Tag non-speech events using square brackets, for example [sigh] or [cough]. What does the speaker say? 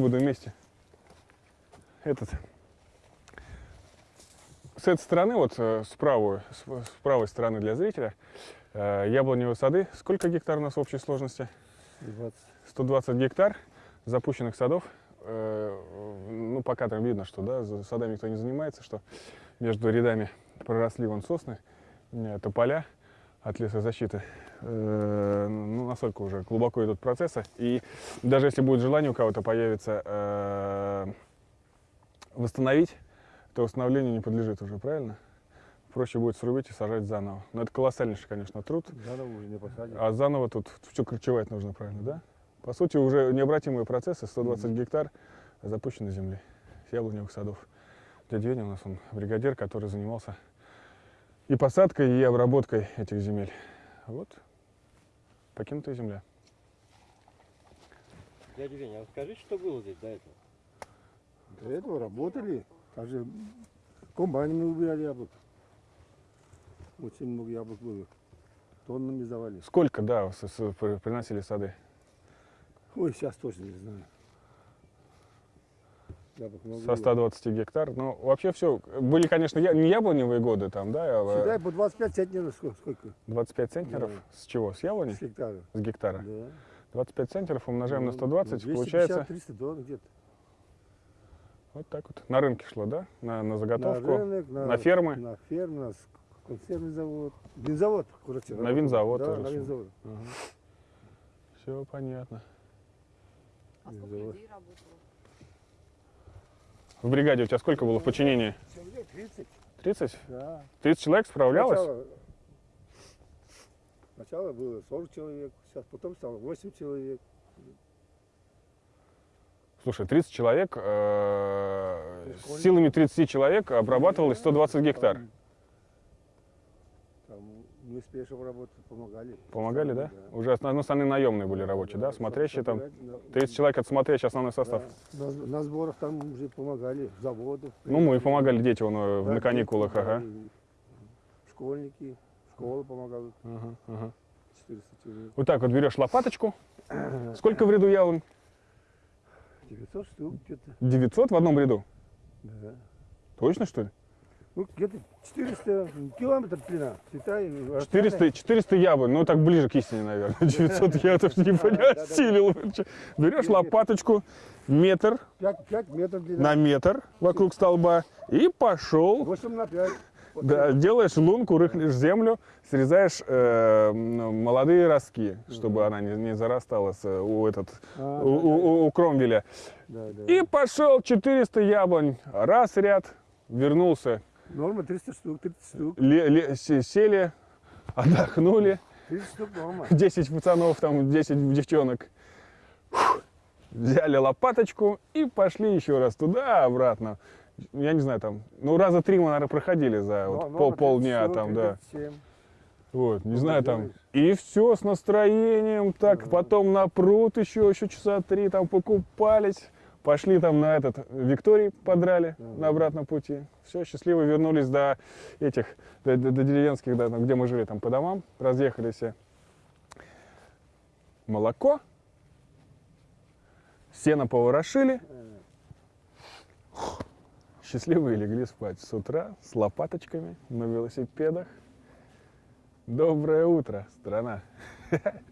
буду вместе. Этот. С этой стороны, вот э, с правой, с, с правой стороны для зрителя, э, яблоневые сады. Сколько гектар у нас в общей сложности? 20. 120 гектар запущенных садов. Э, ну, пока там видно, что да, за садами никто не занимается, что между рядами проросли вон сосны, э, тополя от лесозащиты. Э, ну, настолько уже глубоко идут процессы. И даже если будет желание у кого-то появится э, восстановить, то восстановлению не подлежит уже, правильно? Проще будет срубить и сажать заново. Но это колоссальнейший, конечно, труд. Заново уже не посадишь. А заново тут все корчевать нужно, правильно, да? По сути, уже необратимые процессы, 120 гектар запущенной земли, яблоневых садов. Дядя Веня у нас он бригадир, который занимался и посадкой, и обработкой этих земель. Вот, покинутая земля. Дядя Веня, а скажи, что было здесь до этого? До этого работали. Также комбайнами убирали яблок. Очень много яблок было. Тоннами завали. Сколько, да, приносили сады? Ой, сейчас точно не знаю. Яблок много Со было. 120 гектар. Ну, вообще все. Были, конечно, я- не яблоневые годы там, да, а Считай, по 25 центнеров сколько? сколько? 25 центнеров. Да. С чего? С яблони? С гектара. С гектара. Да. 25 центнеров умножаем на Ну, 120, ну, получается 250-300 долларов где-то. вот так вот. На рынке шло, да? На, на заготовку. На рынок, на, на фермы? На фермы, на консервный завод. Винзавод, короче. На винзавод Да, тоже на винзавод. Все понятно. А сколько людей работало? В бригаде у тебя сколько было в подчинении? Человек 30, 30? да. 30 человек справлялось? Сначала, сначала было 40 человек, сейчас потом стало 8 человек. Слушай, 30 человек, э, силами 30 человек обрабатывалось 120 гектар. Мы с работы помогали. Помогали, да? Уже основ- ну, остальные наемные были рабочие, да? Смотрящие там. Собирать, да. 30 человек это смотрящий основной состав. Да. На, на сборах там уже помогали, заводов. Ну, мы и помогали дети вон, Да, на каникулах, ага. Школьники, школа помогала, Ага, ага. 400 человек. Вот так вот берешь лопаточку. [coughs] Сколько в ряду яблонь? 900 штук где-то. 900 в одном ряду? Да. Точно, что ли? Ну, где-то 400 километров длина. Считай. 400, 400 яблонь, ну так ближе к истине, наверное. [laughs] 900 я тоже не понял, да, да. осилил. Берешь лопаточку, метр 5, 5 метров длина. на метр вокруг столба и пошел. 8 на 5. Да, делаешь лунку, рыхлишь землю, срезаешь э, молодые ростки, чтобы она не, не зарастала с, у, этот, А, у, у- у кромвеля. Да, да. И пошел 400 яблонь, раз ряд, вернулся, Норма 300 штук, 30 штук. ле- ле- се- сели, отдохнули, 30 штук норма. 10 пацанов, там 10 девчонок. Фух. Взяли лопаточку и пошли еще раз туда-обратно. Я не знаю, там, ну раза три мы, наверное, проходили за вот Норма пол, полдня 30, там, да. 37. Вот, не Ну, знаю, там. делаешь. И все с настроением, так, потом на пруд еще, еще часа три там покупались. Пошли там на этот Викторий подрали на обратном пути. Все, счастливо вернулись до этих, до, до- до деревенских, да, где мы жили, там по домам, разъехались все. Молоко, сено поворошили, счастливые легли спать с утра с лопаточками на велосипедах. Доброе утро, страна! [laughs]